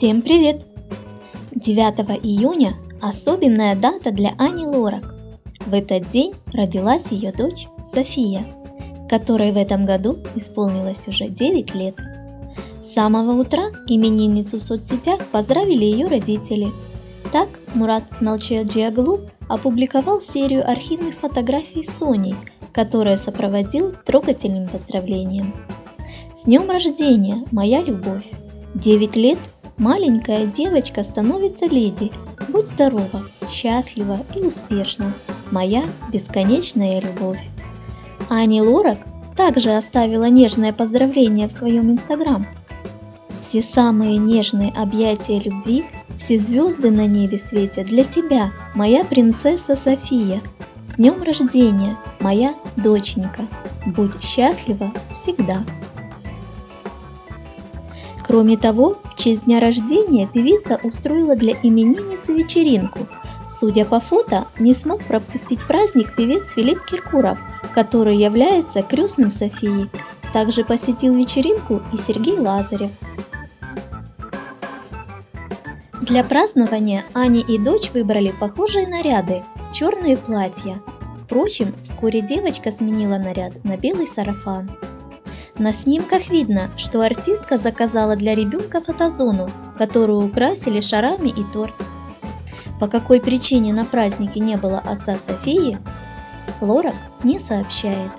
Всем привет! 9 июня – особенная дата для Ани Лорак. В этот день родилась ее дочь София, которой в этом году исполнилось уже 9 лет. С самого утра именинницу в соцсетях поздравили ее родители. Так Мурат Налчаджиаглу опубликовал серию архивных фотографий с Соней, которая сопроводил трогательным поздравлением. С днем рождения, моя любовь! 9 лет маленькая девочка становится леди. Будь здорова, счастлива и успешна. Моя бесконечная любовь. Ани Лорак также оставила нежное поздравление в своем инстаграм. Все самые нежные объятия любви, все звезды на небе светят для тебя, моя принцесса София. С днем рождения, моя доченька. Будь счастлива всегда. Кроме того, в честь дня рождения певица устроила для именинницы вечеринку. Судя по фото, не смог пропустить праздник певец Филипп Киркуров, который является крестным Софии. Также посетил вечеринку и Сергей Лазарев. Для празднования Аня и дочь выбрали похожие наряды – черные платья. Впрочем, вскоре девочка сменила наряд на белый сарафан. На снимках видно, что артистка заказала для ребенка фотозону, которую украсили шарами и торт. По какой причине на празднике не было отца Софии, Лорак не сообщает.